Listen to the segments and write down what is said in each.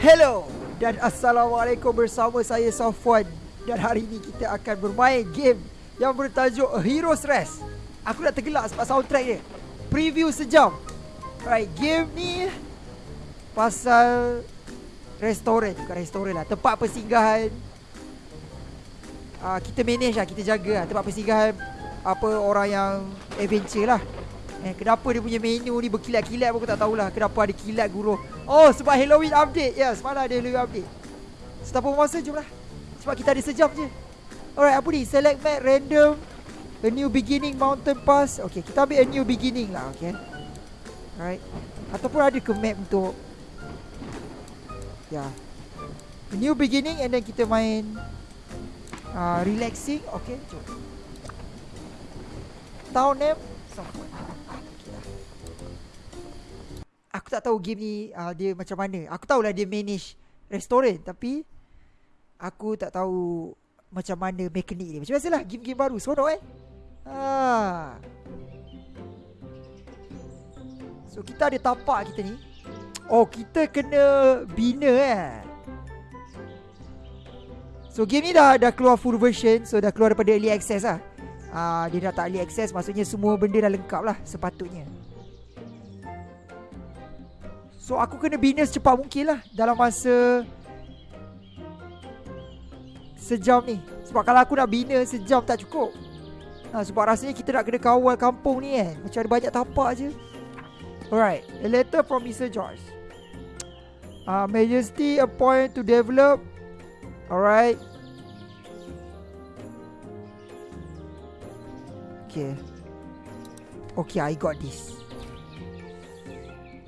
Hello dan Assalamualaikum bersama saya Safwan. Dan hari ini kita akan bermain game yang bertajuk A Hero's Rest. Aku dah tergelak sebab soundtrack dia. Preview sejam. Alright, game ni Pasal Restoran, bukan restoran lah Tempat persinggahan. Uh, Kita manage lah, kita jaga lah Tempat persinggahan. Apa orang yang Adventure lah Eh, kenapa dia punya menu ni berkilat-kilat pun aku tak tahulah. Kenapa ada kilat guru Oh, sebab Halloween update. Ya, yes, semalam ada Halloween update? Tanpa masa, jom lah Sebab kita ada sejam je. Alright, apa ni? Select map random. A new beginning mountain pass. Okay, kita ambil a new beginning lah, okay? Alright. Ataupun ada ke map untuk Ya. Yeah. A new beginning and then kita main uh, Relaxing, okay, jom. Town name Software Aku tak tahu game ni uh, dia macam mana. Aku tahulah dia manage restoran tapi aku tak tahu macam mana mekanik dia. Macam biasalah game-game baru seronok eh. Ha. So kita ada tapak kita ni. Oh kita kena bina eh. So game ni dah dah keluar full version So dah keluar daripada early access lah uh, Dia dah tak early access Maksudnya semua benda dah lengkap lah Sepatutnya So aku kena bina secepat mungkin lah Dalam masa Sejam ni. Sebab kalau aku nak bina sejam tak cukup. Ha, Sebab rasanya kita nak kena kawal kampung ni kan Macam ada banyak tapak je Alright A letter from Mr. George. Uh, Majesty appoint to develop. Alright. Okay. Okay I got this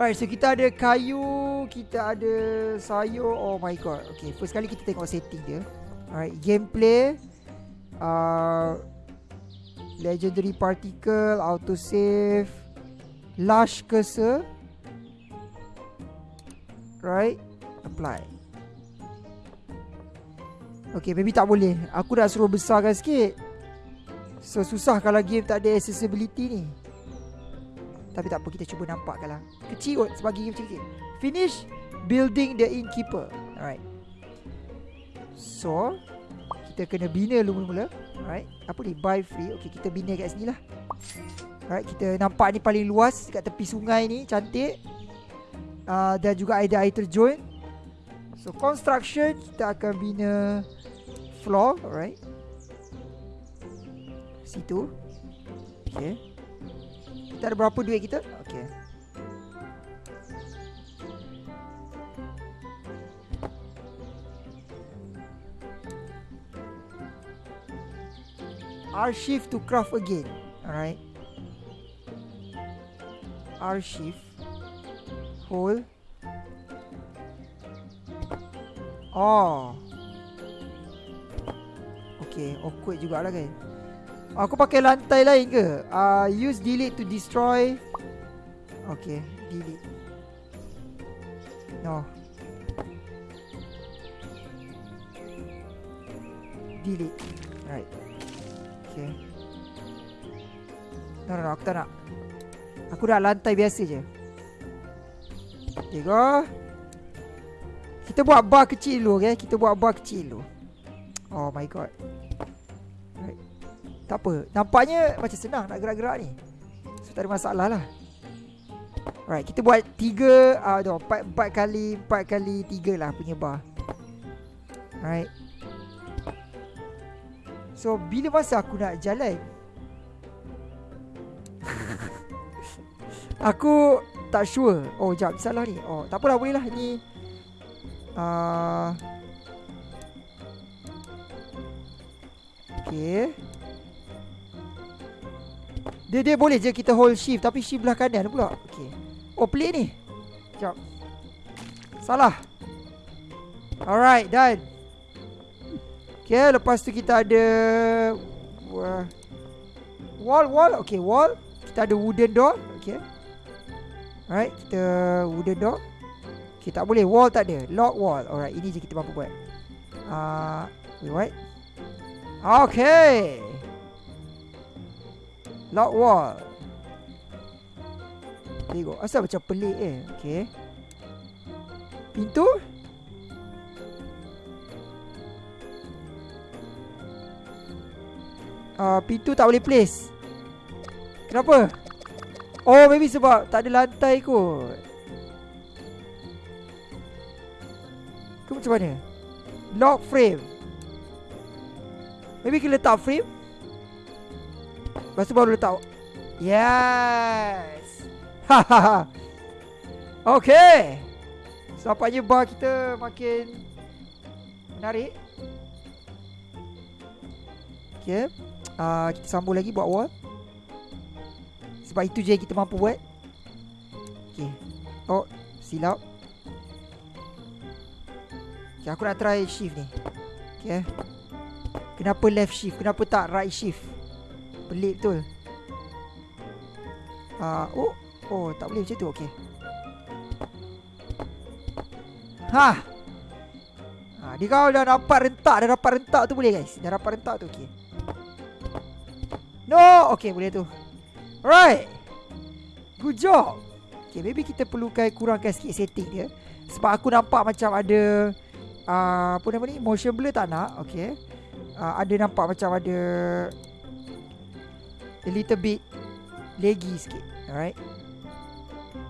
Alright, so kita ada kayu, kita ada sayur. Oh my god. Okay, first kali kita tengok setting dia. Alright, gameplay. Uh, legendary particle, auto save, lush cursor. Right, apply. Okay, maybe tak boleh. Aku dah suruh besarkan sikit. So, susah kalau game tak ada accessibility ni. Tapi tak apa kita cuba nampakkan lah Kecil kot sebagai game kecil-kecil Finish building the innkeeper. Alright. So Kita kena bina dulu mula-mula. Alright. Apa ni? Buy free. Okay kita bina kat sini lah. Alright kita nampak ni paling luas Kat tepi sungai ni. Cantik. Uh, Dan juga ada air terjun. So construction Kita akan bina Floor. Alright. Situ. Okay kita ada berapa duit kita? Okay. R-shift to craft again. Alright. R-shift. Hold. Oh. Okay, awkward jugalah kan. Aku pakai lantai lain ke? Uh, use delete to destroy. Okay, delete. No. Delete. Right. Okay. No, no, no, aku tak nak. Aku dah lantai biasa je. Okay, go. Kita buat bar kecil dulu, okay? Kita buat bar kecil dulu. Oh my god tak apa. Nampaknya macam senang nak gerak-gerak ni. So tak ada masalah lah. Alright kita buat 3 uh, no, 4, 4 kali 4 kali 3 lah punya bar. Alright. So bila masa aku nak jalan? Aku tak sure. Oh jap salah ni. Oh tak apalah boleh lah. Ni uh, Okay dia dia boleh je kita hold shift tapi shift belah kanan pula. Okey. Oh play ni. Jap. Salah. Alright, done. Okay, lepas tu kita ada wall wall. Okay, wall. Kita ada wooden door. Okay. Alright, kita wooden door. Okay, tak boleh. Wall tak ada. Lock wall. Alright, ini je kita mampu buat. Ah, uh, wait? Okay. Loud wall. Tengok. Asal macam pelik eh. Okay. Pintu. Uh, pintu tak boleh place. Kenapa? Oh, maybe sebab tak ada lantai kot. Ke macam mana? Lock frame. Maybe kita letak frame. Lepas tu baru letak Yes. Okay. Sampaknya bar kita makin Menarik? Okay. Uh, Kita sambung lagi buat wall. Sebab itu je kita mampu buat. Okay. Oh Silap. Okay aku nak try shift ni. Okay. Kenapa left shift? Kenapa tak right shift Pelik betul. Uh, Oh Oh tak boleh macam tu Okay Ha! Ha, Dia kalau dah dapat rentak Dah dapat rentak tu boleh guys. Dah dapat rentak tu okay No! Okay boleh tu. Alright! Good job! Okay maybe kita perlukan kurangkan sikit setting dia. Sebab aku nampak macam ada uh, Apa nama ni? Motion blur tak nak Okay uh, Ada nampak macam ada A little bit Laggy sikit Alright?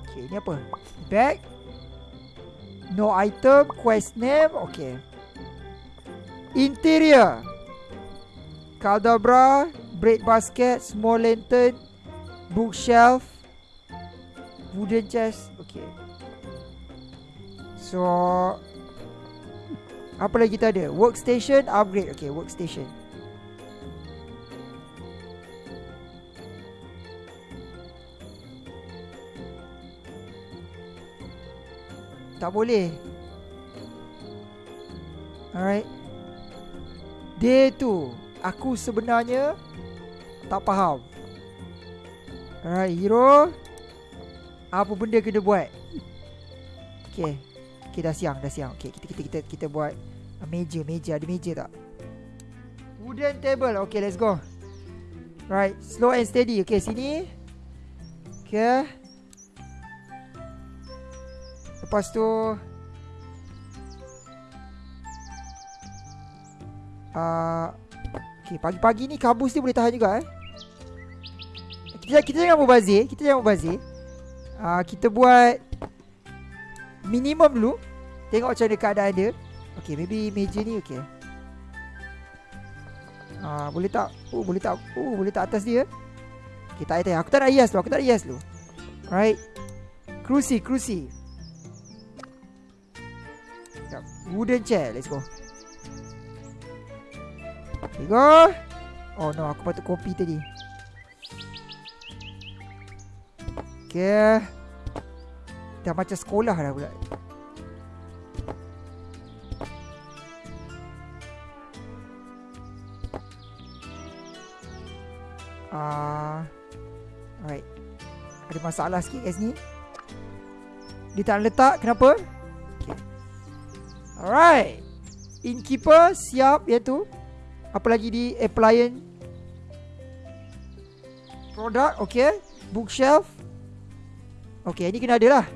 Okay ni apa? Back No item Quest name Okay. Interior. Caldabra Bread basket Small lantern Bookshelf Wooden chest Okay. So Apa lagi kita ada? Workstation Upgrade Okay workstation Tak boleh. Alright. Day tu Aku sebenarnya Tak faham. Alright hero. Apa benda kena buat? Okay. Okay dah siang dah siang. Okay kita kita kita kita buat Meja meja. Ada meja tak? Wooden table. Okay let's go. Right Slow and steady. Okay sini. Okay Lepas tu uh, Okay pagi-pagi ni kabus ni boleh tahan juga eh? Kita, kita jangan berbazir Kita jangan berbazir uh, Kita buat Minimum dulu. Tengok macam mana keadaan dia. Okay maybe meja ni okay uh, Boleh tak? Oh boleh tak? Oh boleh tak atas dia? Okay tak payah Aku tak nak hias tu Aku tak nak hias tu. Right Kerusi Kerusi Wooden chair Let's go. Okay go. Oh no Aku patut kopi tadi. Okay. Dah macam sekolah dah pula. Ah, uh, Alright. Ada masalah sikit kat sini. Dia tak letak Kenapa? Alright. Innkeeper siap. Iaitu apa lagi di appliance? Product okay. Bookshelf. Okay ni kena ada lah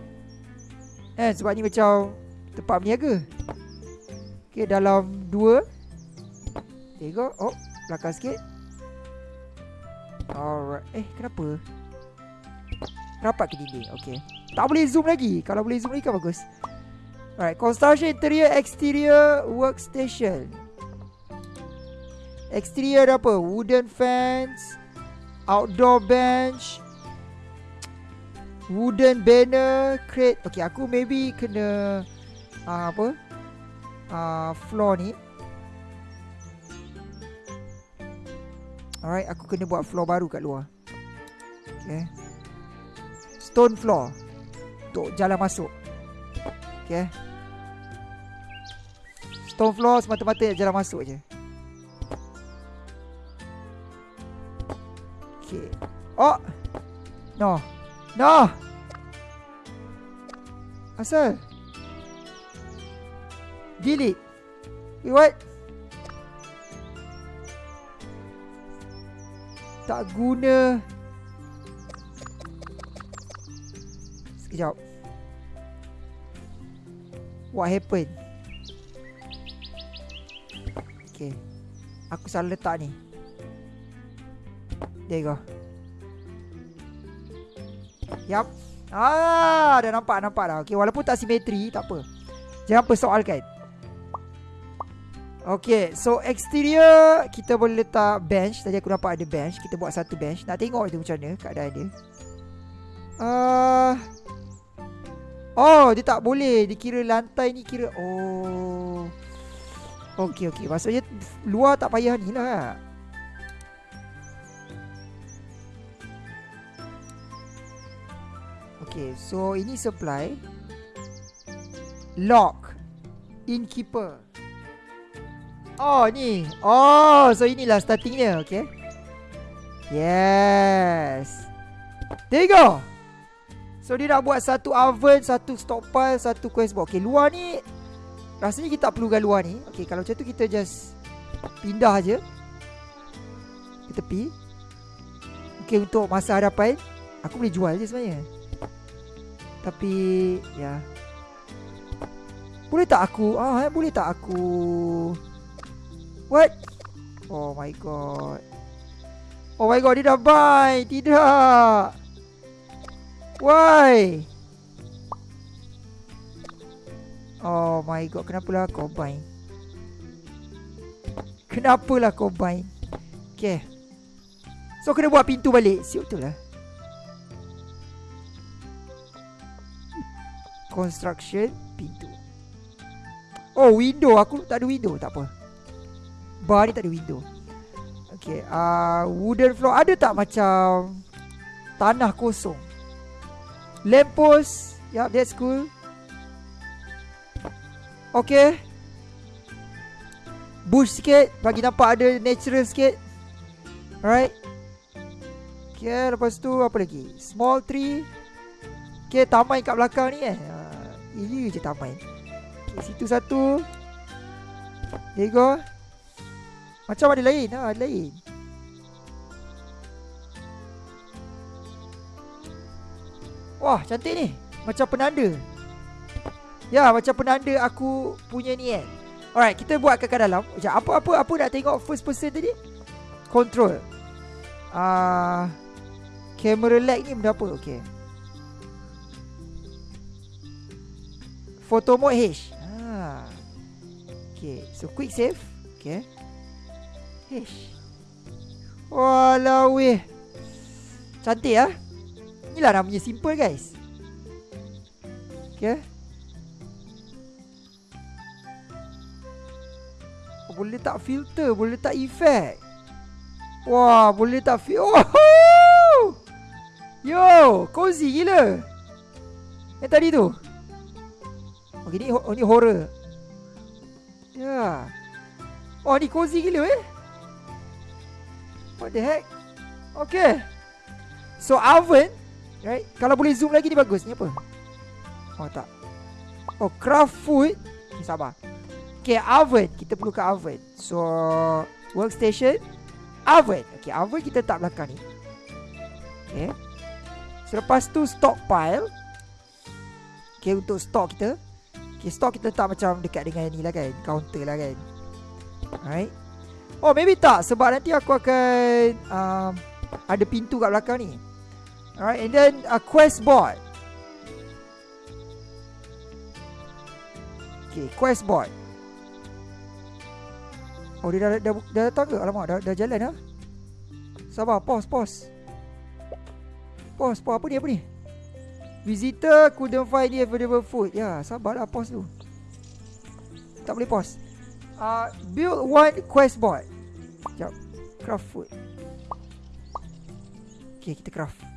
eh sebab ni macam tempat berniaga. Okay dalam dua. Tiga oh belakang sikit. Alright. Eh kenapa? Rapat ke dinding? Okay. Tak boleh zoom lagi. Kalau boleh zoom lagi kan bagus Alright, construction interior, exterior, workstation. Exterior ada apa? Wooden fence, outdoor bench, wooden banner, crate. Okay, aku maybe kena uh, apa? Uh, floor ni. Alright, aku kena buat floor baru kat luar. Okay. Stone floor. Untuk jalan masuk. Okay. Stone floor semata-mata jalan masuk je. Okay. Oh. No. No. Asal? Delete. Wait, what? Tak guna. Sekejap. What happened? Okay Aku salah letak ni There you go. Yup. Ah, dah nampak nampak dah. Okey, walaupun tak simetri, tak apa. Jangan persoalkan. Okay, so exterior kita boleh letak bench. Tadi aku nampak ada bench. Kita buat satu bench. Nak tengok itu macam mana keadaan dia. Uh, oh, dia tak boleh. Dia kira lantai ni kira... Oh. Okay, okay. Maksudnya luar tak payah ni lah. Okay, so ini supply. Lock. Innkeeper. Oh ni Oh so inilah startingnya Okay Yes There you go So dia nak buat satu oven Satu stockpile Satu quest box Okay luar ni Rasanya kita tak perlukan luar ni Okay kalau macam tu kita just Pindah je Ke tepi Okay untuk masa hadapan Aku boleh jual je sebenarnya Tapi Ya Boleh tak aku Ah eh, Boleh tak aku What? Oh my god. Oh my god, dia dah buy. Tidak. Why? Oh my god, kenapa lah kau buy? Kenapa lah kau buy? Okay. So, kena buat pintu balik. Siap betul lah. Construction, pintu. Oh, window. Aku tak ada window. Tak apa. Bar ni tak ada window Okay uh, Wooden floor Ada tak macam Tanah kosong Lamppost Yup that's cool. Okay. Bush sikit Bagi nampak ada natural sikit. Alright. Okay lepas tu Apa lagi? Small tree. Okay taman kat belakang ni eh. Uh, Ini je taman. Okay, Situ satu. There you go. Macam ada lain ha, Ada lain Wah cantik ni. Macam penanda. Ya macam penanda aku punya ni kan Alright kita buat kat dalam. Macam apa-apa Apa nak tengok first person tadi? Control. Ah, uh, Camera lag ni benda apa? Okay. Photo mode H. Ah. Okay So quick save. Okay. Hish. Walau weh. Cantik ah. Inilah namanya simple guys. Okay. Oh, boleh tak filter, boleh tak effect. Wah, boleh tak fi oh! Yo, cozy gila. Yang tadi tu. Okay, ni, oh, ni horror. Ya. Yeah. Oh, ni cozy gila eh. What the heck? Okay. So oven, right? Kalau boleh zoom lagi ni bagus. Ni apa? Oh tak. Oh craft food. Sabar. Okay oven. Kita perlu ke oven. So workstation, oven. Okay oven kita tak belakang ni. Okay. Selepas tu stockpile. Okay untuk stock kita. Okay stock kita tak macam dekat dengan ni lah kan. Counter lah kan. Alright. Oh maybe tak Sebab nanti aku akan um, Ada pintu kat belakang ni Alright and then a quest board Okay quest board Oh dia dah, dah, dah, datang ke Alamak dah, dah jalan ha? Sabar pause pause Pause pause apa ni apa ni Visitor couldn't find the available food Ya sabarlah pause tu Tak boleh pause uh, build one quest board. Sekejap. Craft food. Okay, kita craft.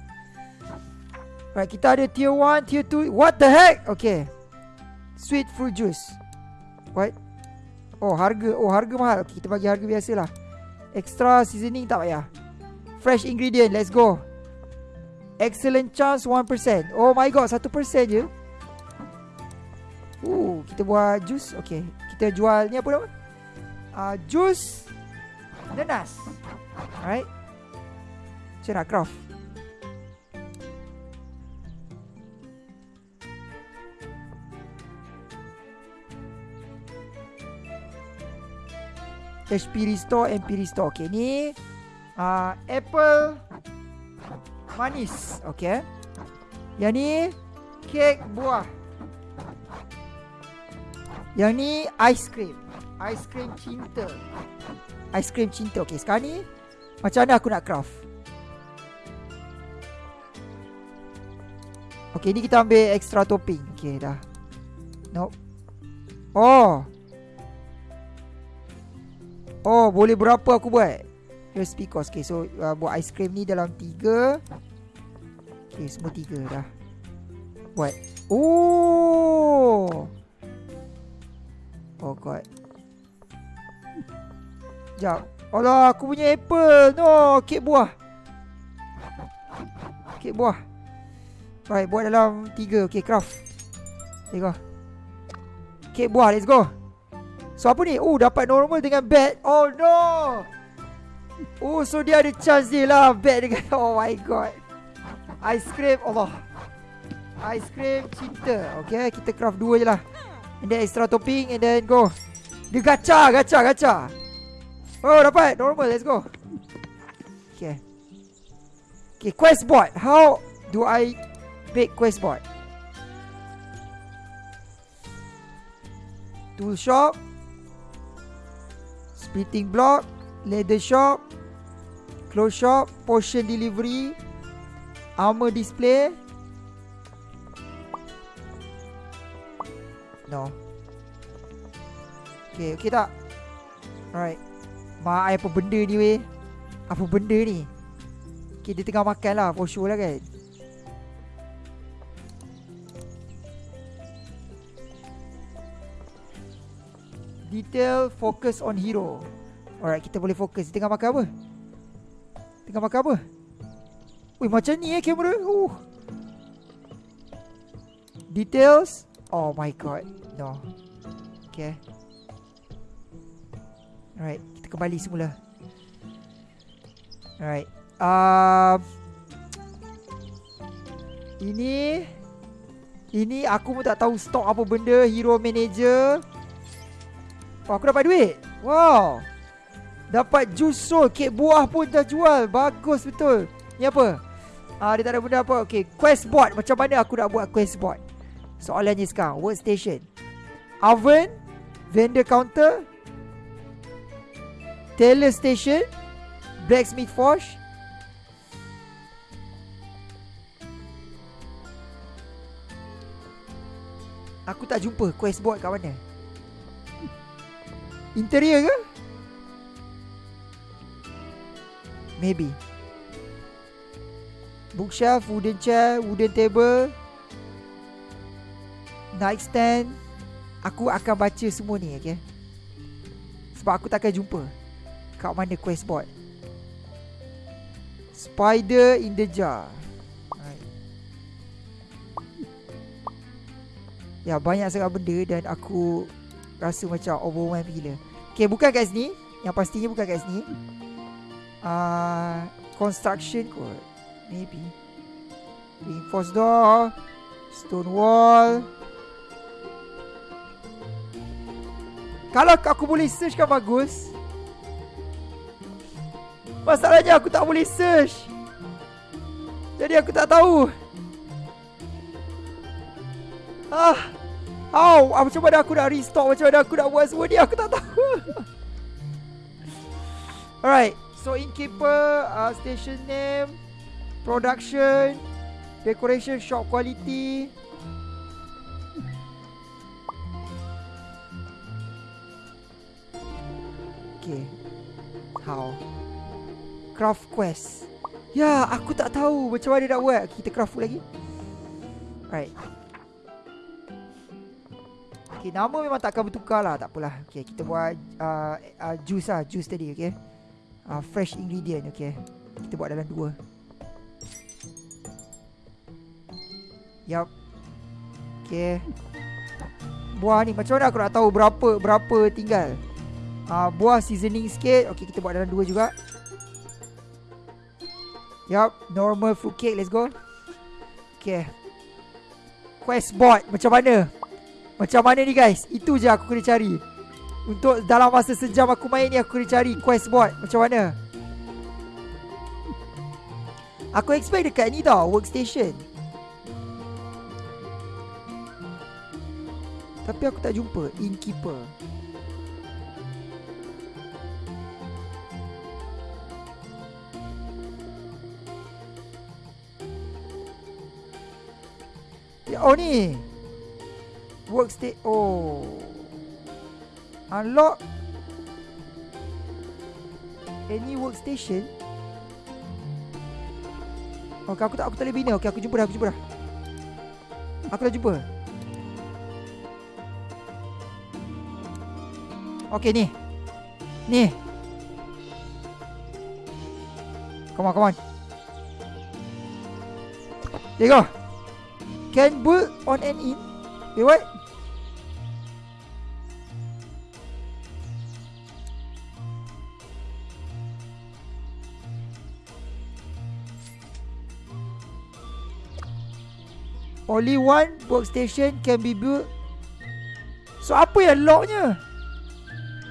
Right, kita ada tier 1, tier 2. What the heck? Okay. Sweet fruit juice. What? Oh, harga. Oh, harga mahal. Okay, kita bagi harga biasa lah. Extra seasoning tak payah. Fresh ingredient. Let's go. Excellent chance 1%. Oh my god, 1% je. Ooh, kita buat juice. Okay kita jual ni apa nama? Uh, jus nanas. Alright. Nak craft. HP restore, MP restore. Okay ni. uh, Apple Manis. Okay. Yang ni Kek buah. Yang ni Ice cream. Ice cream cinta. Ice cream cinta. Okay sekarang ni Macam mana aku nak craft? Okay ni kita ambil extra topping. Okay dah. Nope. Oh Oh boleh berapa aku buat? Just because Okay so uh, Buat ice cream ni dalam tiga. Okay semua tiga dah. Buat. Oh! Oh god. Sekejap Alah aku punya apple. No Kek buah. Kek buah. Right buat dalam tiga. Okay craft. Tengok. Kek buah let's go So apa ni? Oh dapat normal dengan bad. Oh no. Oh so dia ada chance dia lah bad dengan Oh my god. Ice cream Allah. Ice cream cinta. Okay kita craft dua je lah. And then extra topping and then go. Dia gacha gacha gacha. Oh dapat normal let's go. Okay. Okay quest board. How do I make quest board? Tool shop. Splitting block Leather shop Clothes shop Potion delivery Armor display. No. Okay, okay tak? Alright. Mak apa benda ni weh? Apa benda ni? Okay, dia tengah makan lah For sure lah kan Detail focus on hero. Alright kita boleh fokus Tengah makan apa? Tengah makan apa? Wih macam ni eh kamera? Uh. Details? Oh my god. No. Okay. Alright Kita kembali semula. Alright. Um, Ini Ini aku pun tak tahu stok apa benda Hero manager Oh, aku dapat duit. Wow. Dapat jus soul. Kek buah pun dah jual. Bagus betul. Ni apa? Ah, dia tak ada benda apa. Okay, quest board. Macam mana aku nak buat quest board? Soalannya sekarang. Workstation. Oven. Vendor counter. Tailor station. Blacksmith forge. Aku tak jumpa quest board kat mana. Interior ke? Maybe. Bookshelf, wooden chair, wooden table Nightstand. Aku akan baca semua ni okay? Sebab aku takkan jumpa Kat mana quest board. Spider in the jar. Ya banyak sangat benda Dan aku Rasa macam overwhelmed gila. Okay bukan kat sini. Yang pastinya bukan kat sini. Uh, Construction kot. Maybe. Reinforced door Stone wall. Kalau aku boleh search kan bagus. Masalahnya aku tak boleh search. Jadi aku tak tahu. Ah How? Ah, macam mana aku nak restore? Macam mana aku nak buat semua ni? Aku tak tahu. Alright. So, innkeeper, uh, station name, production, decoration, shop quality. Okay. How? Craft quest. Ya, aku tak tahu macam mana nak buat. Kita craft lagi. Alright. Okay, nama memang takkan bertukar lah. Tak. Okay, kita buat uh, uh, juice lah. Juice tadi, okay. Uh, fresh ingredient, okay. Kita buat dalam dua. Yup. Okay. Buah ni, macam mana aku nak tahu berapa berapa tinggal? Uh, buah seasoning sikit. Okay, kita buat dalam dua juga. Yup, normal fruit cake. Let's go. Okay. Quest board, macam mana? Macam mana ni guys? Itu je aku kena cari. Untuk dalam masa sejam aku main ni Aku kena cari quest board Macam mana? Aku expect dekat ni tau Workstation. Tapi aku tak jumpa Innkeeper. Ya, Oh ni Workstation Oh. Unlock Any workstation. Okay aku tak aku tak boleh bina. Okay aku jumpa dah aku jumpa dah. Aku dah jumpa. Okay ni. Ni. Come on come on. There you go. Can build on and in Wait what Only one workstation can be built. So apa yang locknya?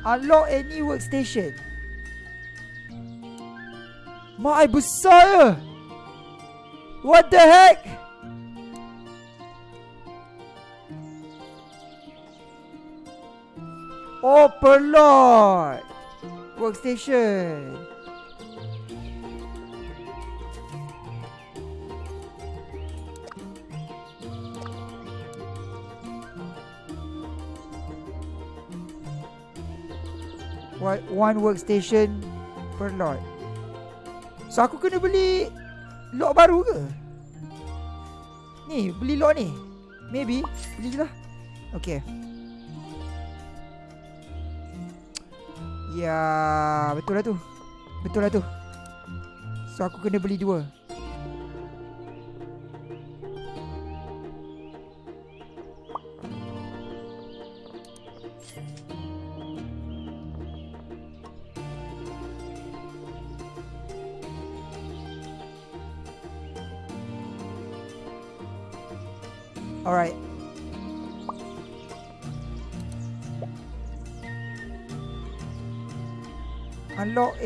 Unlock any workstation. Mak ai besar je. What the heck? Oh, per lot. Workstation. One, workstation per lot. So aku kena beli lot baru ke? Ni, beli lot ni. Maybe. Beli je lah. Okay. Ya, betul lah tu. Betul lah tu. So aku kena beli dua.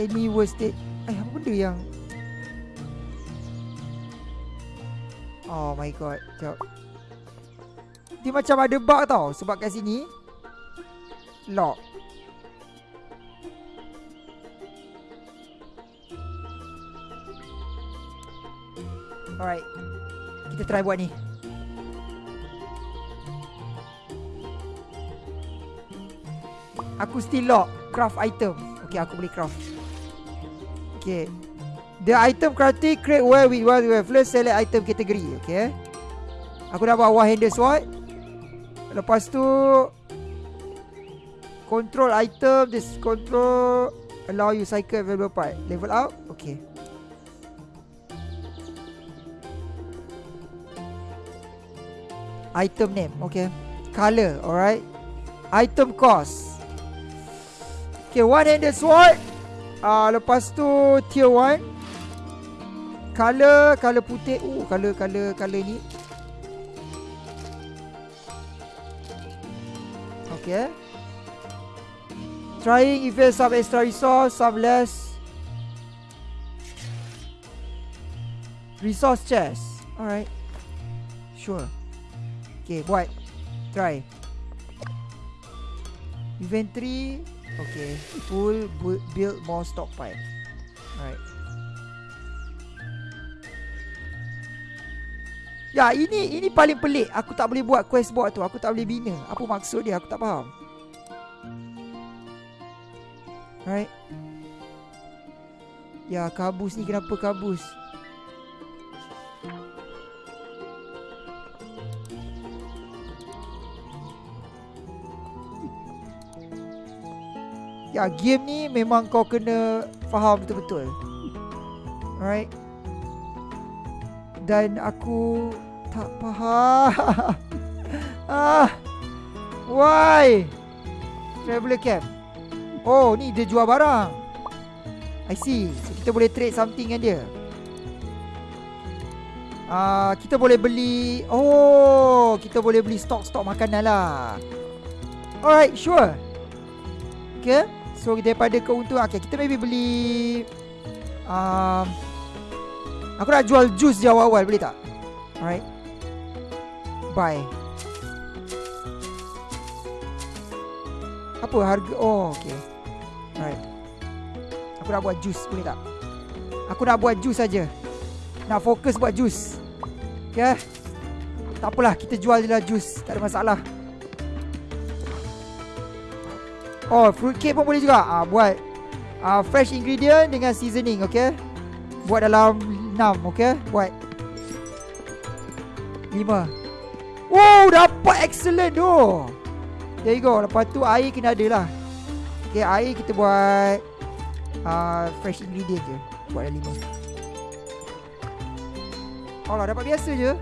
Any worst state. Eh, apa benda yang... Oh my god. Sekejap. Dia macam ada bug tau. Sebab kat sini... Lock. Alright. Kita try buat ni. Aku still lock Craft item Okay aku boleh craft Okay The item crafting create where we want to have select item category Okay Aku dah buat one handed sword. Lepas tu Control item This control Allow you cycle available part. Level up Okay Item name Okay Color Alright. Item cost. Okay, one handed sword. Uh, lepas tu tier 1. Color, color putih. Oh, color, color, color ni. Okay. Trying if there's some extra resource, some less. Resource chest. Alright. Sure. Okay, buat. Try. Inventory. Okay, full build more stockpile. Alright. Ya, ini ini paling pelik. Aku tak boleh buat quest board tu. Aku tak boleh bina. Apa maksud dia? Aku tak faham. Alright. Ya, kabus ni kenapa kabus? Ya game ni memang kau kena faham betul-betul. Alright? Dan aku tak faham. Ah, Why? Traveler camp. Oh ni dia jual barang. I see. So kita boleh trade something dengan dia. Ah, uh, kita boleh beli Oh Kita boleh beli stok-stok makanan lah. Alright sure. Okay So daripada keuntungan Okay kita maybe beli um, Aku nak jual jus di awal-awal boleh tak? Alright. Buy. Apa harga? Oh, okay. Alright. Aku nak buat jus boleh tak? Aku nak buat jus saja. Nak fokus buat jus. Okay. Tak apalah, kita jual je lah jus. Tak ada masalah. Oh, fruit cake pun boleh juga. Ah, buat uh, fresh ingredient dengan seasoning, okay? Buat dalam 6, okay? Buat 5. Wow, dapat excellent tu. There you go. Lepas tu air kena ada lah. Okay, air kita buat uh, fresh ingredient je. Buat dalam 5. Oh lah, dapat biasa je.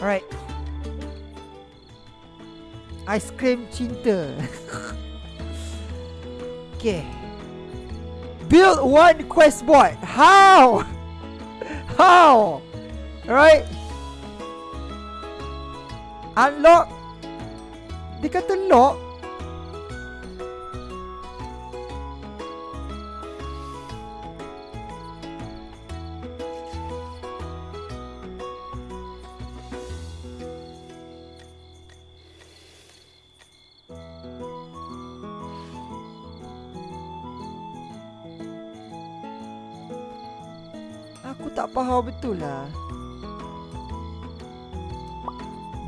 Alright. Cream cinta. okay. Build one quest board. How? How? Alright. Unlock. Dia kata lock. Faham betul lah.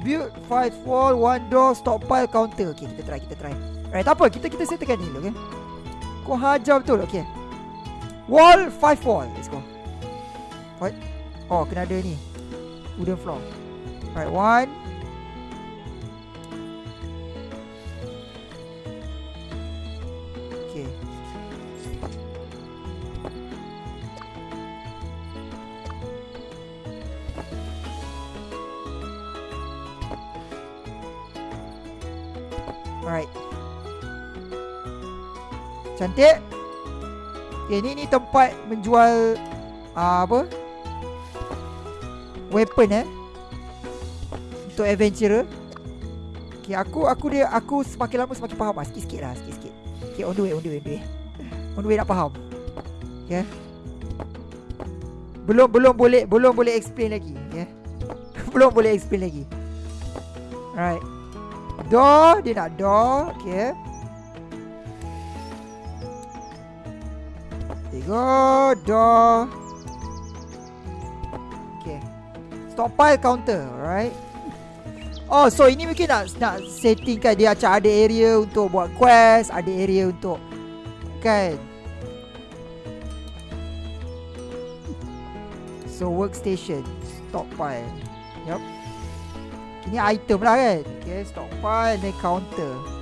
Build 5 wall, 1 door, stockpile counter. Okay, kita try, kita try. Alright, apa, kita kita settlekan ni dulu, okay? Kau hajar betul, okay? Wall, 5 wall, let's go. What? Oh, kena ada ni. Wooden floor. Alright, 1 Cantik. Okay ni ni tempat menjual uh, Apa? Weapon eh? Untuk adventurer. Okay aku aku dia Aku semakin lama semakin faham. Lah Sikit-sikit lah Sikit-sikit. Okay on the way on the way on the way. On the way nak faham. Okay belum belum boleh belum boleh explain lagi okay? belum boleh explain lagi. Alright door dia nak door okay go door. Okay. Stockpile counter, right? Oh, so ini mungkin nak nak setting kan dia macam ada area untuk buat quest, ada area untuk kan. So workstation, stockpile. Yup. Ini item lah kan. Okay, stockpile dan counter.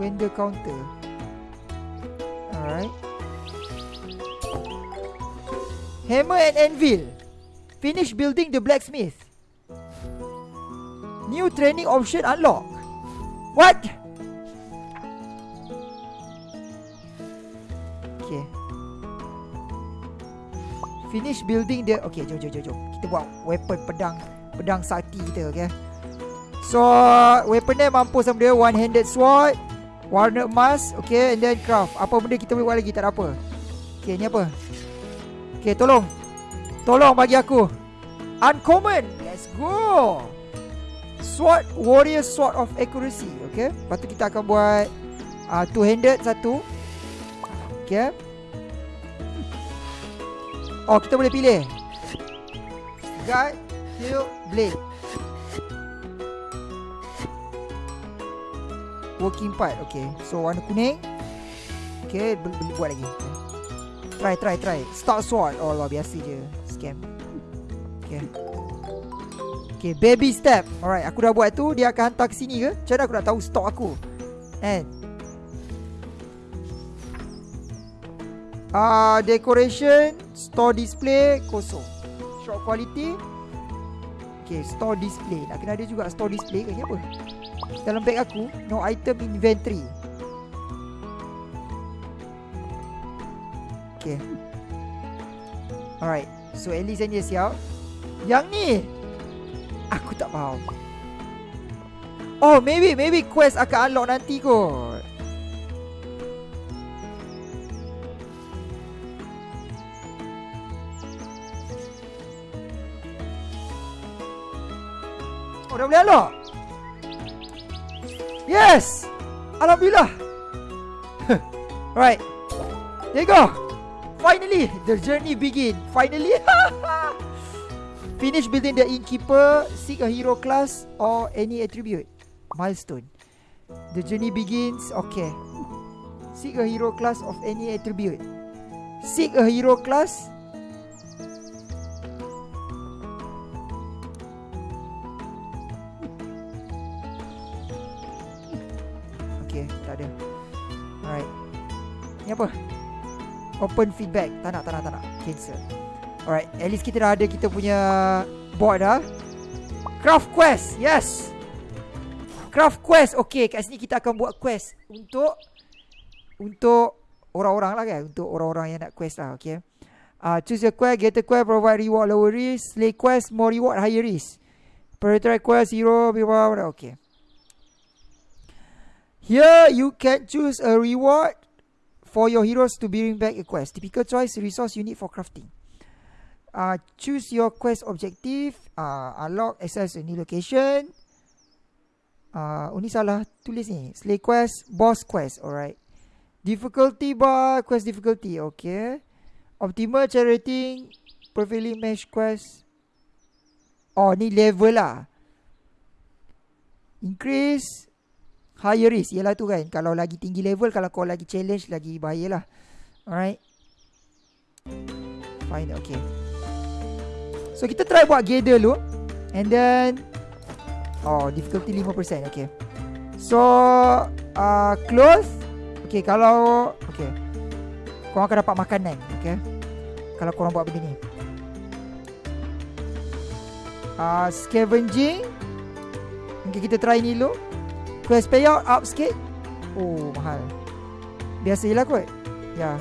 vendor counter. Alright. Hammer and anvil. Finish building the blacksmith. New training option unlock. What? Finish building the Okay, jom jom jom jom. Kita buat weapon pedang pedang sakti kita, okay? So, weapon dia mampu sama dia one handed sword, Warna emas Okay and then craft. Apa benda kita boleh buat lagi? Tak ada apa. Okay ni apa? Okay tolong. Tolong bagi aku. Uncommon. Let's go. Sword Warrior Sword of Accuracy Okay Lepas tu kita akan buat uh, Two handed satu Okay Oh kita boleh pilih. Guide Shield Blade Working part Okay. So warna kuning. Okay beli, Buat lagi. Try try try. Stock sword. Oh luar biasa je. Scam. Okay. Okay baby step. Alright aku dah buat tu Dia akan hantar ke sini ke? Macam mana aku nak tahu stok aku? Ah uh, Decoration Store display Kosong. Short quality. Okay store display. Nak kena ada juga store display ke apa? Dalam beg aku No item inventory. Okay. Alright So at least dia siap. Yang ni? Aku tak faham. Oh maybe maybe quest akan unlock nanti kot Dah boleh unlock Yes! Alhamdulillah. Alright There you go. Finally The journey begin. Finally. Finish building the innkeeper Seek a hero class Or any attribute. Milestone. The journey begins. Okay. Seek a hero class of any attribute. Seek a hero class Okay, tak ada. Alright. Ni apa? Open feedback. Tak nak, tak nak, tak nak. Cancel. Alright, at least kita dah ada kita punya board dah Craft quest, yes! Craft quest, okay kat sini kita akan buat quest Untuk Untuk orang-orang lah kan? Untuk orang-orang yang nak quest lah, okay uh, Choose your quest, get a quest, provide reward lower risk. Slay quest, more reward, higher risk. Prioritize quest, hero, blah, blah, blah, okay Here you can choose a reward for your heroes to bring back a quest. Typical choice resource you need for crafting. Uh, choose your quest objective. Uh, unlock access a new location. Uh, ni salah tulis ni. Slay quest, boss quest. Alright. Difficulty bar, quest difficulty. Okay. Optimal charity, prevailing mesh quest. Oh ni level lah. Increase higher risk ialah tu kan. Kalau lagi tinggi level kalau kau lagi challenge lagi bahayalah alright. Fine okay. So kita try buat gather dulu. And then oh difficulty 5% okay. So uh, close. Okay kalau okay. Kau akan dapat makanan okay. Kalau korang buat begini uh, scavenging. Okay kita try ni dulu Quest payout up sikit. Oh mahal. Biasa je lah kot. Ya. Yeah.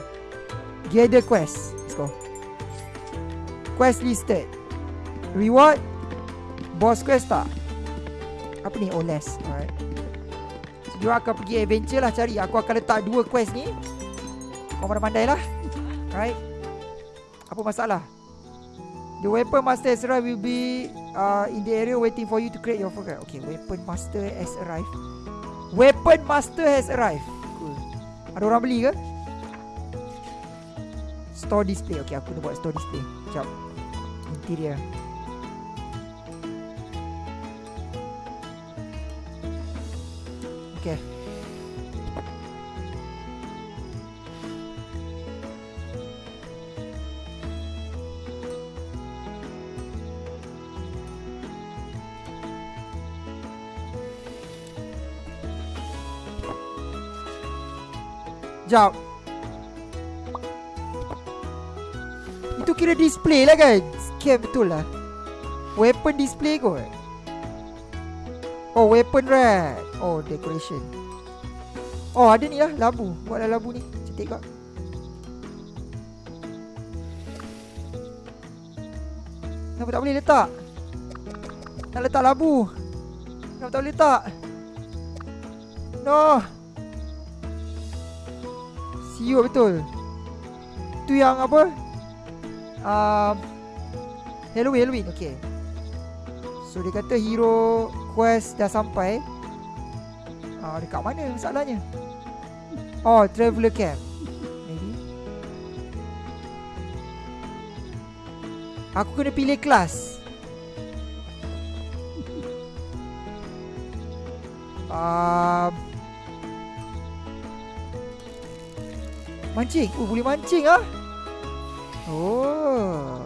Gather quest. Let's go. Quest listed. Reward? Boss quest tak? Apa ni? Oh less. Alright. So dia akan pergi adventure lah cari. Aku akan letak dua quest ni. Kau pandai-pandai lah. Alright. Apa masalah? The weapon master has arrived. Will be uh, in the area waiting for you to create your focus. Okay, weapon master has arrived. Weapon master has arrived. Cool. Ada orang beli ke? Store display. Okay, aku nak buat store display. Sekejap. Interior. Okay. Sekejap Itu kira display lah kan Scam betul lah. Weapon display kot. Oh weapon red Oh decoration. Oh ada ni lah labu. Buatlah labu ni. Cantik kot. Kenapa tak boleh letak? Nak letak labu. Kenapa tak boleh letak? No Siut betul. Tu yang apa? Uh, Halloween Halloween Okay So dia kata hero quest dah sampai. Uh, Dekat mana masalahnya? Oh traveler camp. Maybe. Aku kena pilih kelas. Um, Mancing? Oh boleh mancing ah. Oh.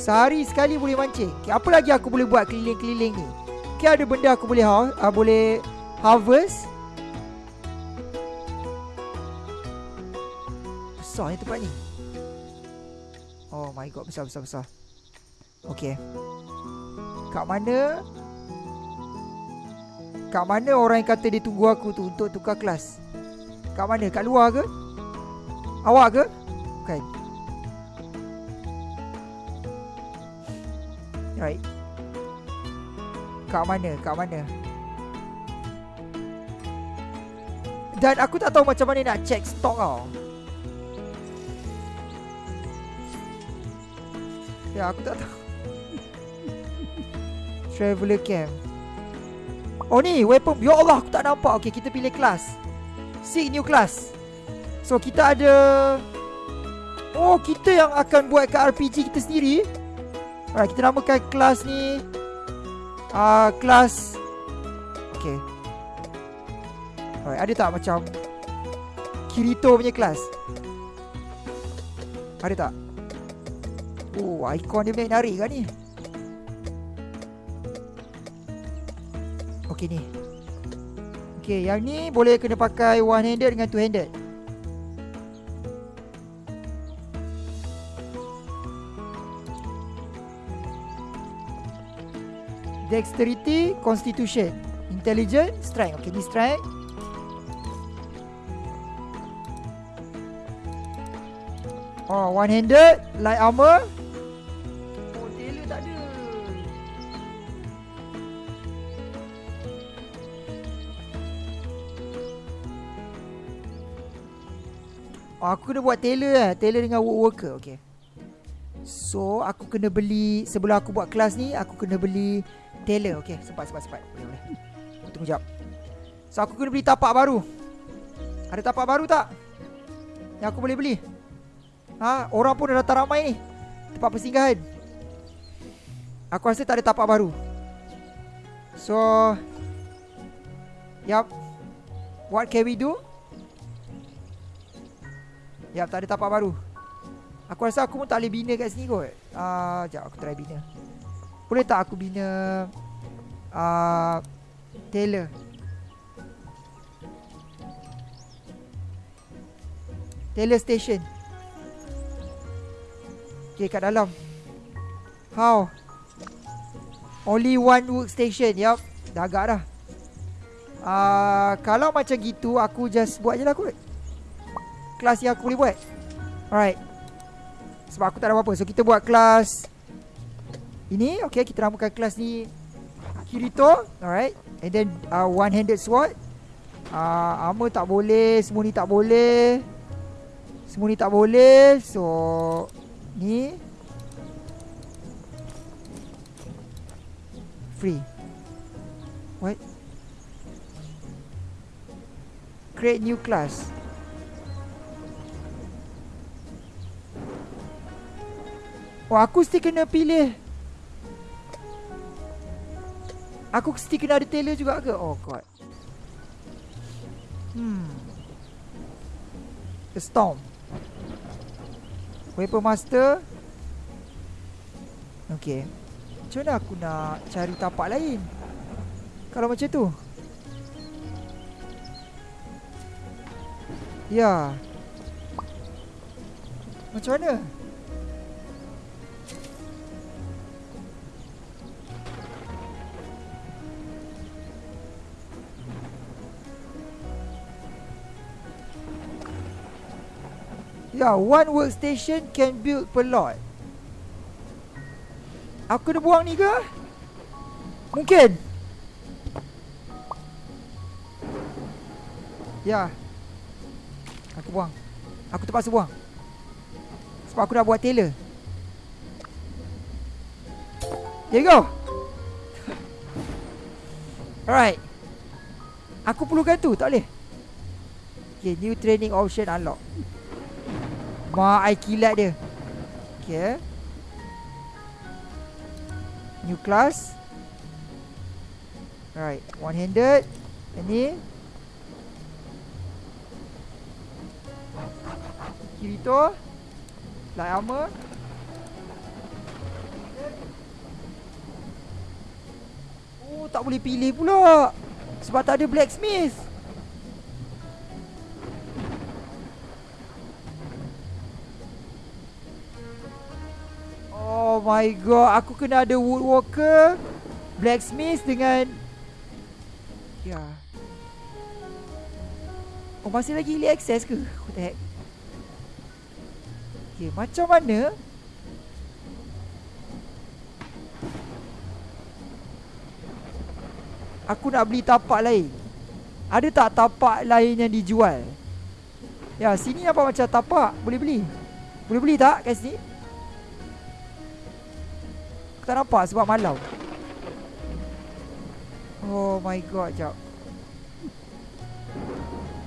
Sehari sekali boleh mancing. Okay, Apa lagi aku boleh buat keliling-keliling ni? Okay ada benda aku boleh ha uh, Boleh harvest. Besar ni tempat ni. Oh my god besar-besar-besar Okay. Kat mana? Kat mana orang yang kata dia tunggu aku tu Untuk tukar kelas? Kat mana? Kat luar ke? Awak ke? Bukan Right Kat mana? Kat mana? Dan aku tak tahu macam mana nak check stok tau. Ya aku tak tahu. Traveler camp Oh ni weapon. Ya Allah aku tak nampak. Okay kita pilih kelas. Seek new class So kita ada Oh kita yang akan buat ke RPG kita sendiri. Alright kita namakan kelas ni uh, Kelas Okay. Alright ada tak macam Kirito punya kelas? Ada tak? Oh ikon dia menarik kan ni? Okay ni. Okay yang ni boleh kena pakai one handed dengan two handed Dexterity, Constitution Intelligence, Strength Okay ni Strength Oh, one handed Light armor Oh, aku kena buat tailor eh. Tailor dengan worker. Okay. So, aku kena beli... Sebelum aku buat kelas ni, aku kena beli tailor. Okay, sempat, sempat, sempat. Boleh, boleh. Tunggu jap. So, aku kena beli tapak baru. Ada tapak baru tak? Yang aku boleh beli? Ha? Orang pun dah datang ramai ni. Tempat persinggahan. Aku rasa tak ada tapak baru. So... Yup. What can we do? Ya, tak ada tapak baru. Aku rasa aku pun tak boleh bina kat sini kot. Ah, uh, jap aku try bina. Boleh tak aku bina uh, Taylor? Taylor station. Okay, kat dalam. How? Only one workstation. Yup. Dah agak dah. Ah, uh, kalau macam gitu aku just buat je lah kot kelas yang aku boleh buat Alright Sebab aku tak ada apa-apa So kita buat kelas Ini Okay kita namakan kelas ni. Kirito Alright. And then uh, One handed sword. Uh, Armor tak boleh Semua ni tak boleh. Semua ni tak boleh. So Ni. Free. What? Create new class. Oh aku mesti kena pilih Aku mesti kena ada tailor juga ke? Oh god. Hmm. The Storm. Weapon Master. Okay. Macam mana aku nak cari tapak lain? Kalau macam tu. Ya. Macam mana Yeah, one workstation can build per lot. Aku kena buang ni ke? Mungkin. Ya. Aku buang. Aku terpaksa buang. Sebab aku dah buat tailor. There you go. Alright. Aku perlukan tu, tak boleh. Okay, new training option unlock. Mak ai kilat dia. Okay. New class. Alright One handed Ini Kirito Light armor. Oh tak boleh pilih pula. Sebab tak ada blacksmith my god, aku kena ada woodworker, blacksmith dengan Ya. Yeah. Oh masih lagi early access ke? What the heck? Okay, macam mana? Aku nak beli tapak lain. Ada tak tapak lain yang dijual? Ya, sini apa macam tapak? Boleh beli? Boleh beli tak kat sini? Aku tak nampak sebab malam. Oh my god, jap.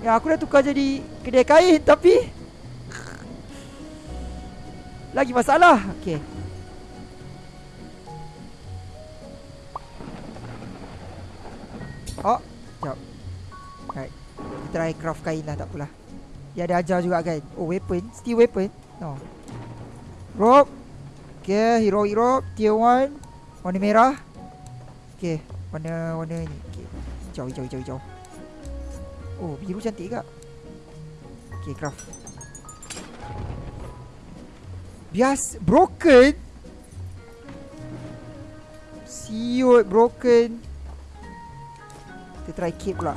Ya, aku dah tukar jadi kedai kain tapi lagi masalah. Okey. Oh, jap. Right. Kita try craft kain lah, tak apalah. Dia ada ajar juga kan. Oh, weapon. Steel weapon. No. Rope. Okay, hero hero. Tier 1. Warna merah. Okay. Warna, warna ni. Okay. Hijau, hijau, hijau, hijau. Oh, biru cantik kak. Okay, craft. Bias broken. Siut broken. Kita try keep pula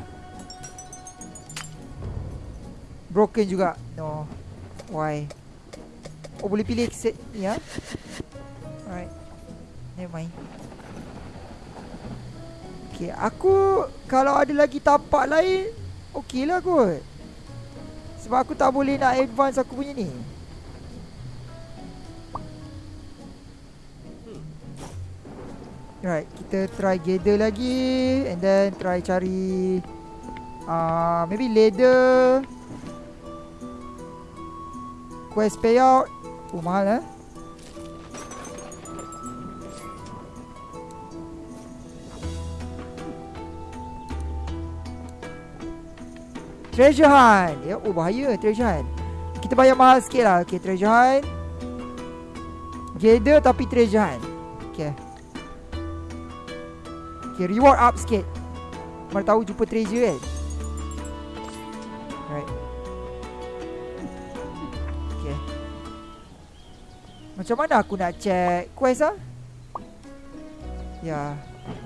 Broken juga No Why Oh boleh pilih set ni ya Alright Never mind. Okay aku Kalau ada lagi tapak lain Okay lah kot. Sebab aku tak boleh nak advance aku punya ni. Right, kita try gather lagi and then try cari uh, maybe leather quest payout. Oh mahal eh. Treasure hunt. Ya, oh bahaya treasure hunt. Kita bayar mahal sikit lah. Okay, treasure hunt. Gather tapi treasure hunt. Okay. Okay, reward up sikit Mana tahu jumpa treasure kan Right Okay Macam mana aku nak check quest lah Ya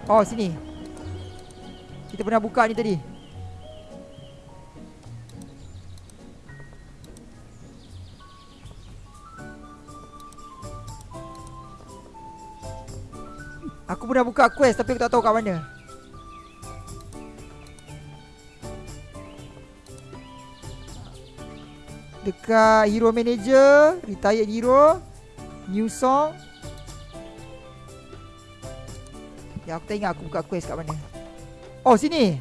Oh sini Kita pernah buka ni tadi Pernah buka quest tapi aku tak tahu kat mana. Dekat Hero Manager, Retired Hero, New Song. Ya aku tak ingat aku buka quest kat mana. Oh sini.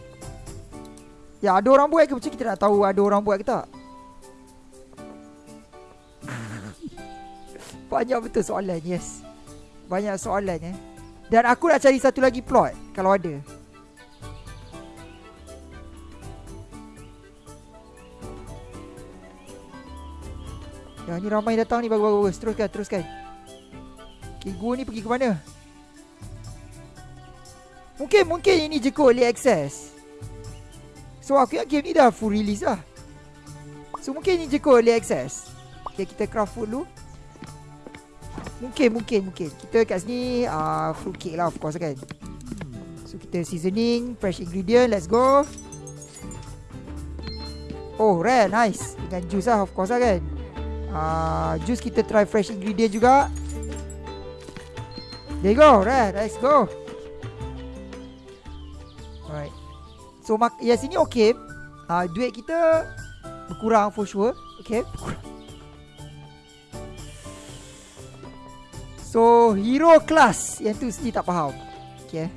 Ya ada orang buat ke macam kita nak tahu ada orang buat ke tak? Banyak betul soalan yes. Banyak soalan eh. Dan aku nak cari satu lagi plot Kalau ada. Ya ni ramai datang ni bagus-bagus. Teruskan, teruskan. Okay, gua ni pergi ke mana? Mungkin, mungkin ini je kot Early access. So aku ingat game ni dah full release lah. So mungkin ini je kot Early access. Okay, kita craft food dulu Mungkin, mungkin, mungkin. Kita kat sini uh, fruit cake lah of course kan. So kita seasoning, fresh ingredient, let's go. Oh, rare, nice. Dengan juice lah of course lah kan. Uh, juice kita try fresh ingredient juga. There you go, rare, let's go. Alright. So mak ya sini okay. Uh, duit kita berkurang for sure. Okay, berkurang. So hero class. Yang tu sendiri tak faham. Okay.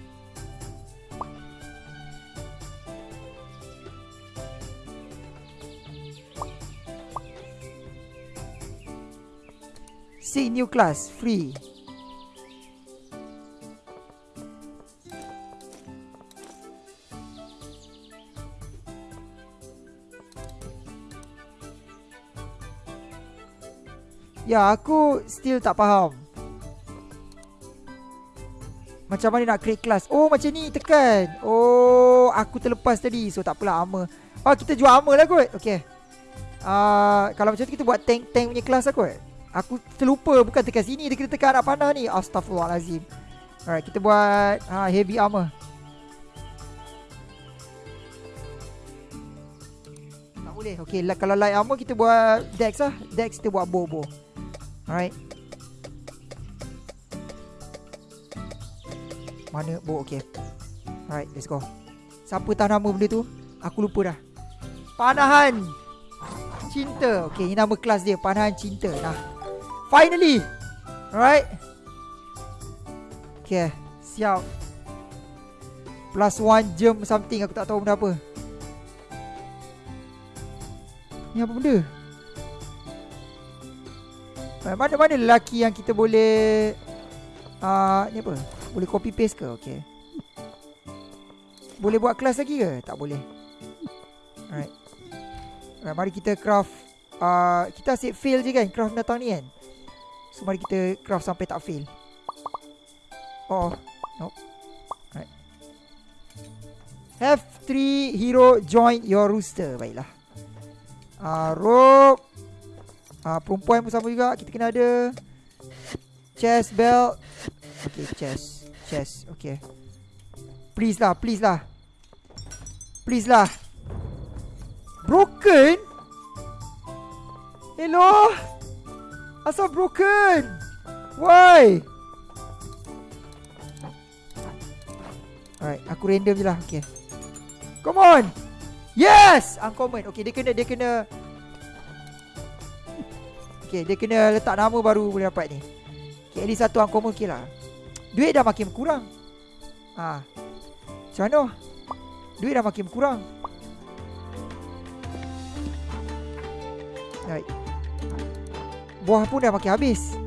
See new class. Free. Ya aku still tak faham macam mana nak create class? Oh macam ni tekan. Oh aku terlepas tadi. So tak takpelah armor. Oh kita jual armor lah kot. Okay uh, Kalau macam tu kita buat tank-tank punya kelas lah kot. Aku terlupa bukan tekan sini. Dia kena tekan arah panah ni. Astaghfirullahalazim. Alright kita buat uh, heavy armor. Tak boleh. Okay kalau light armor kita buat dex lah. Dex kita buat bow-bow. Alright Mana? Oh, okay. Alright, let's go. Siapa tahu nama benda tu? Aku lupa dah. Panahan Cinta. Okay ini nama kelas dia. Panahan cinta. Nah. Finally. Alright. Okay Siap. Plus one gem something. Aku tak tahu benda apa. Ni apa benda? Mana-mana lelaki yang kita boleh uh, Ni apa Boleh copy paste ke Okay boleh buat kelas lagi ke? Tak boleh. Alright. Alright, mari kita craft. Uh, kita asyik fail je kan craft datang ni kan? So, mari kita craft sampai tak fail. Oh, nope. Alright. Have three hero join your rooster. Baiklah. Uh, rope. Uh, perempuan pun sama juga. Kita kena ada. Chest belt. Okay, chest. Chest. Okay. Please lah, please lah. Please lah Broken? Hello? Asal broken? Why? Alright, aku random je lah Okay Come on Yes! Uncommon Okay, dia kena, dia kena Okay, dia kena letak nama baru boleh dapat ni Okay, at least satu uncommon okay lah Duit dah makin kurang Ah, Macam mana? Duit dah makin kurang Baik. Buah pun dah makin habis.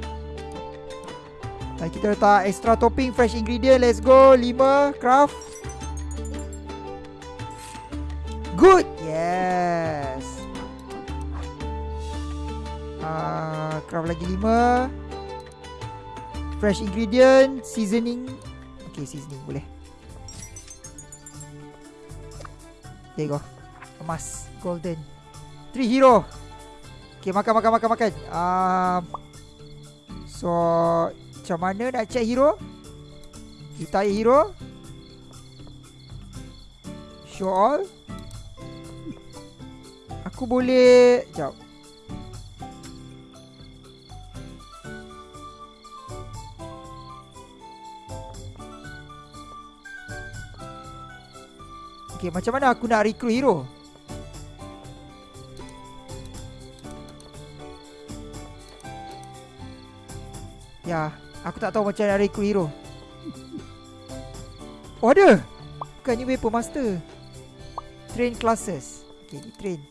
Baik kita letak extra topping Fresh ingredient. Let's go. 5 Craft. Good. Yes. Uh, Craft lagi 5 Fresh ingredient Seasoning. Okay seasoning boleh. There you go. Emas Golden. Three hero. Okay makan makan makan makan. Um, So Macam mana nak check hero? Retire hero. Show all. Aku boleh Sekejap Okay, macam mana aku nak recruit hero? Ya, aku tak tahu macam nak recruit hero. Oh, ada! Bukan ni weapon master. Train classes. Okay, di train.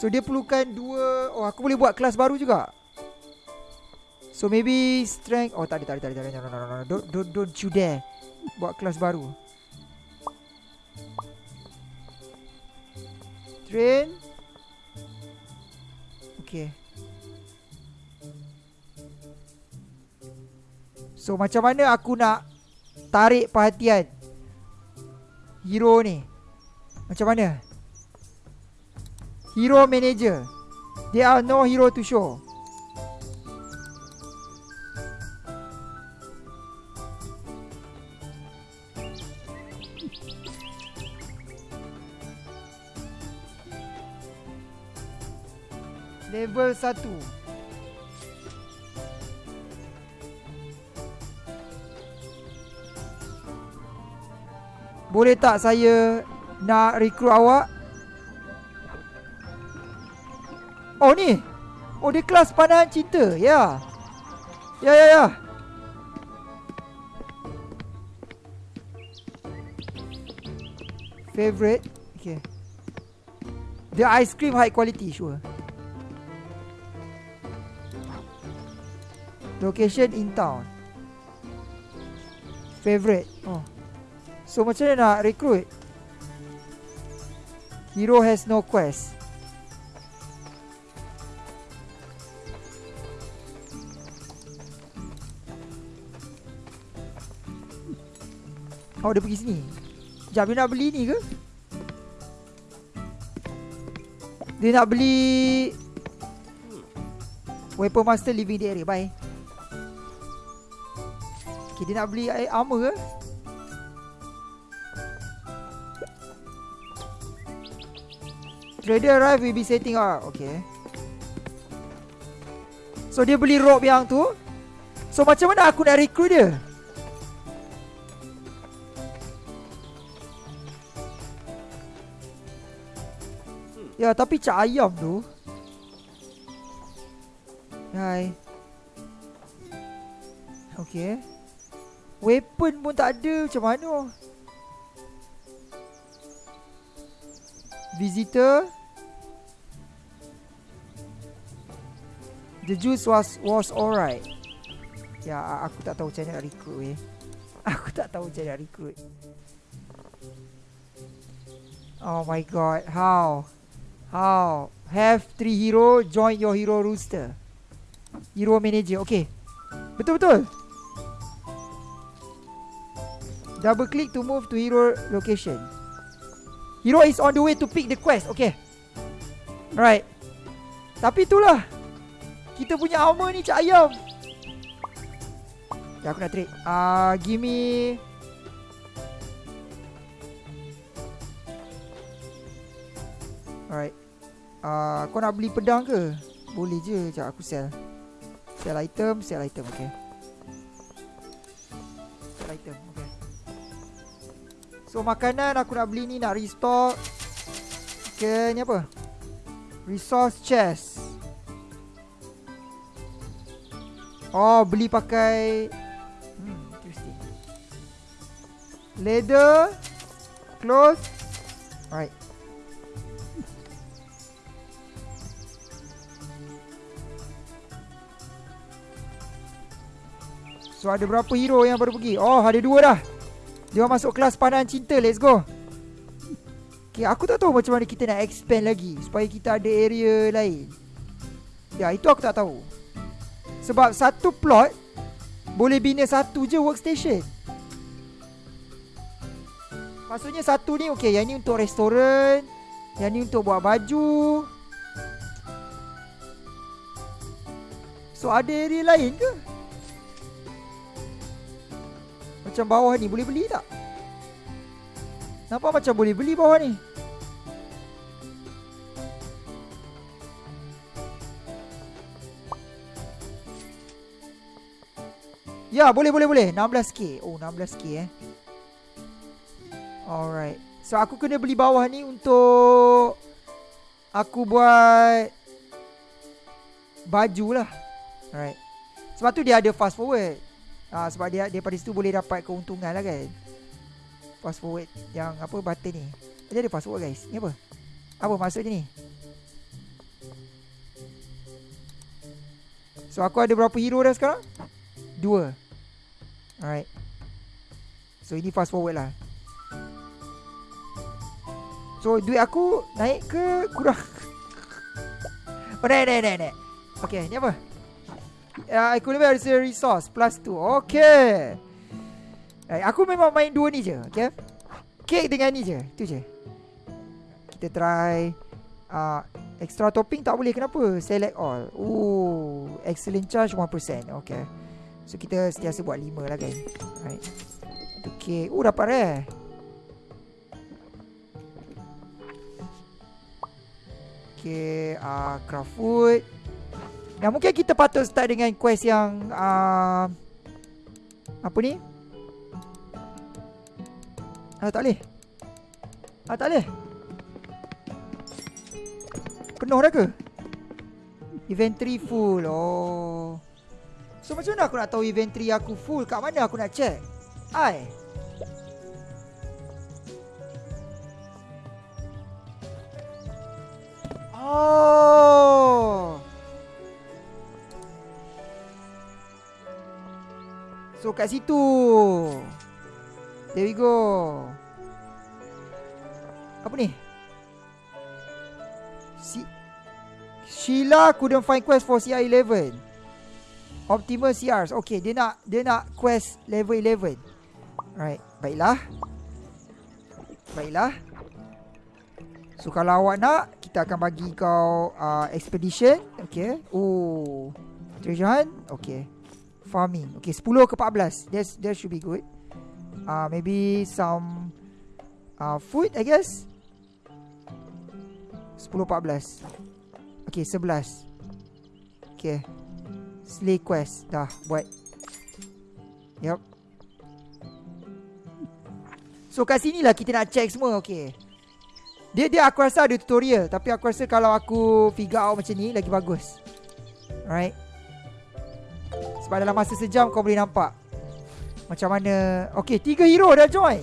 So, dia perlukan dua... Oh, aku boleh buat kelas baru juga. So maybe strength Oh tak ada tak ada tak ada no, no, no, no. Don't, don't, don't you dare Buat kelas baru. Train. Okay. So macam mana aku nak Tarik perhatian Hero ni? Macam mana? Hero manager. There are no hero to show Level 1 Boleh tak saya Nak recruit awak? Oh ni. Oh dia kelas pandangan cinta Ya. Ya ya ya. Favorite? Okay. The ice cream high quality sure Location in town. Favorite. Oh. So macam mana nak recruit? Hero has no quest. Oh dia pergi sini? Sekejap dia nak beli ni ke? Dia nak beli Weapon Master living the area. Bye Okay, dia nak beli air armor ke? Trader arrive will be setting up. Okay. So, dia beli rope yang tu. So, macam mana aku nak recruit dia? Ya, tapi cak ayam tu. Hai. Okay. Weapon pun tak ada. Macam mana? Visitor. The juice was was alright. Ya aku tak tahu macam mana nak recruit weh. Aku tak tahu macam mana nak recruit. Oh my god How? How? Have three hero Join your hero rooster. Hero manager Okay. Betul-betul Double click to move to hero location. Hero is on the way to pick the quest. Okay. Right Tapi itulah. Kita punya armor ni cak ayam. Ya aku nak trade. Uh, Give me Alright. Uh, Kau nak beli pedang ke? Boleh je Sekejap aku sell. Sell item, sell item, okay. Sell item. So makanan aku nak beli ni nak restock. Okay, ni apa? Resource chest. Oh, beli pakai hmm, interesting. Leather, clothes. Alright. So ada berapa hero yang baru pergi? Oh ada dua dah Dia masuk kelas pandangan cinta Let's go. Okay aku tak tahu macam mana kita nak expand lagi Supaya kita ada area lain. Ya itu aku tak tahu. Sebab satu plot Boleh bina satu je workstation. Maksudnya satu ni okay Yang ni untuk restoran Yang ni untuk buat baju. So ada area lain ke? Macam bawah ni boleh beli tak? Nampak macam boleh beli bawah ni? Ya boleh boleh boleh. 16k Oh 16k eh. Alright. So aku kena beli bawah ni untuk Aku buat Baju lah. Alright. Sebab tu dia ada fast forward Ah sebab dia daripada situ boleh dapat keuntungan lah kan. Fast forward yang apa button ni. Dia ada fast forward guys. Ni apa? Apa maksudnya ni? So aku ada berapa hero dah sekarang? Dua. Alright. So ini fast forward lah. So duit aku naik ke kurang? oh naik naik naik naik. Okay ni apa? Uh, equivalent as a resource plus 2. Okay. Uh, aku memang main dua ni je. Okay. Cake dengan ni je. Itu je. Kita try. Uh, extra topping tak boleh. Kenapa? Select all. Ooh. Excellent charge 1%. Okay. So kita sentiasa buat 5 lah kan. Right. Okay. Oh dapat eh. Okay. Uh, craft food. Ya mungkin kita patut start dengan quest yang uh, Apa ni? Ah tak boleh Ah tak boleh Penuh dah ke? Inventory full Oh So macam mana aku nak tahu inventory aku full Kat mana aku nak check? Ai Oh So kat situ. There we go. Apa ni? Si Sheila couldn't find quest for CR11 Optimal CRs Okay dia nak Dia nak quest level 11 Right Baiklah. Baiklah. So kalau awak nak Kita akan bagi kau uh, Expedition. Okay. Oh Treasure hunt. Okay farming. Okay, 10 ke 14. That's that should be good. Uh maybe some uh food, I guess. 10 14. Okay, 11. Okay. Slay quest dah buat. Yup. So kat sini lah kita nak check semua, okay. Dia dia aku rasa ada tutorial Tapi aku rasa kalau aku figure out macam ni Lagi bagus Alright Sebab dalam masa sejam kau boleh nampak Macam mana. Okay tiga hero dah join.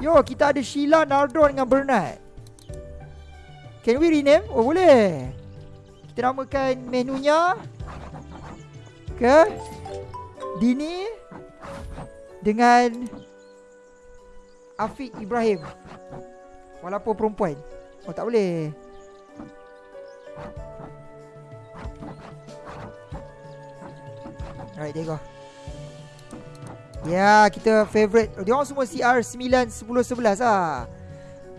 Yo kita ada Sheila, Nardon dengan Bernard. Can we rename? Oh boleh. Kita namakan menunya Ke Dini Dengan Afiq Ibrahim. Walaupun perempuan. Oh tak boleh Alright there you go yeah, kita favourite Dia orang semua CR 9, 10, 11 lah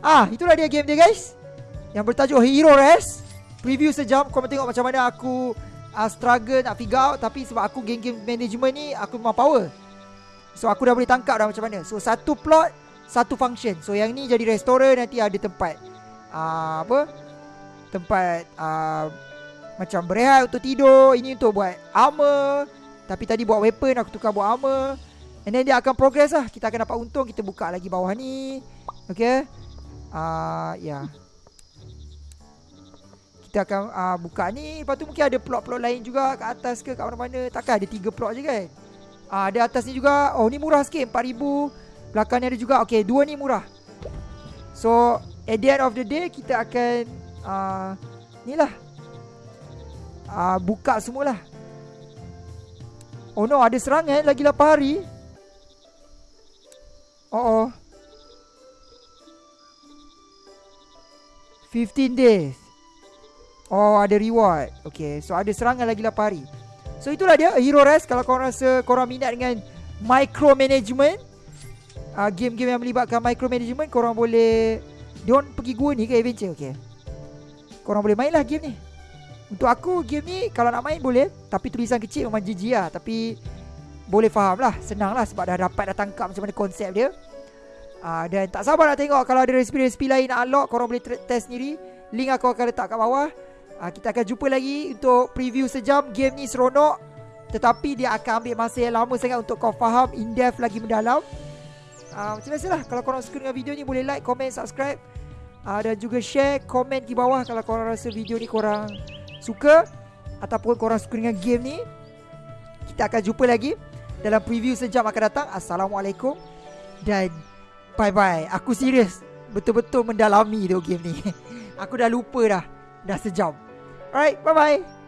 Ah itulah dia game dia guys Yang bertajuk Hero Rest Preview sejam Kau tengok macam mana aku uh, Struggle nak figure out Tapi sebab aku game-game management ni Aku memang power So aku dah boleh tangkap dah macam mana So satu plot satu function. So yang ni jadi restoran nanti ada tempat uh, apa? Tempat uh, macam berehat untuk tidur. Ini untuk buat armor. Tapi tadi buat weapon aku tukar buat armor. And then dia akan progress lah. Kita akan dapat untung. Kita buka lagi bawah ni. Okay. Uh, ya. Yeah. Kita akan uh, buka ni. Lepas tu mungkin ada plot-plot lain juga kat atas ke kat mana-mana. Takkan ada tiga plot je kan? Uh, ada atas ni juga. Oh ni murah sikit. 4000 Belakang ni ada juga Okay dua ni murah So At the end of the day Kita akan uh, Ni lah uh, Buka semualah Oh no ada serangan Lagi 8 hari. Oh oh. 15 days. Oh ada reward. Okay so ada serangan lagi 8 hari. So itulah dia Hero Rest. Kalau korang rasa Korang minat dengan Micromanagement uh, game-game yang melibatkan micromanagement korang boleh orang pergi gua ni ke adventure okey. Korang boleh main lah game ni. Untuk aku game ni kalau nak main boleh tapi tulisan kecil memang GG lah tapi boleh faham lah senang lah sebab dah dapat dah tangkap macam mana konsep dia. Uh, dan tak sabar nak tengok kalau ada resipi-resipi lain nak unlock korang boleh test sendiri. Link aku akan letak kat bawah. Uh, kita akan jumpa lagi untuk preview sejam game ni seronok tetapi dia akan ambil masa yang lama sangat untuk kau faham in depth lagi mendalam. uh, Macam biasa lah Kalau korang suka dengan video ni Boleh like, comment, subscribe uh, Dan juga share Comment di bawah Kalau korang rasa video ni korang Suka Ataupun korang suka dengan game ni Kita akan jumpa lagi Dalam preview sejam akan datang. Assalamualaikum Dan Bye-bye. Aku serius Betul-betul mendalami tu game ni. Aku dah lupa dah Dah sejam. Alright, bye-bye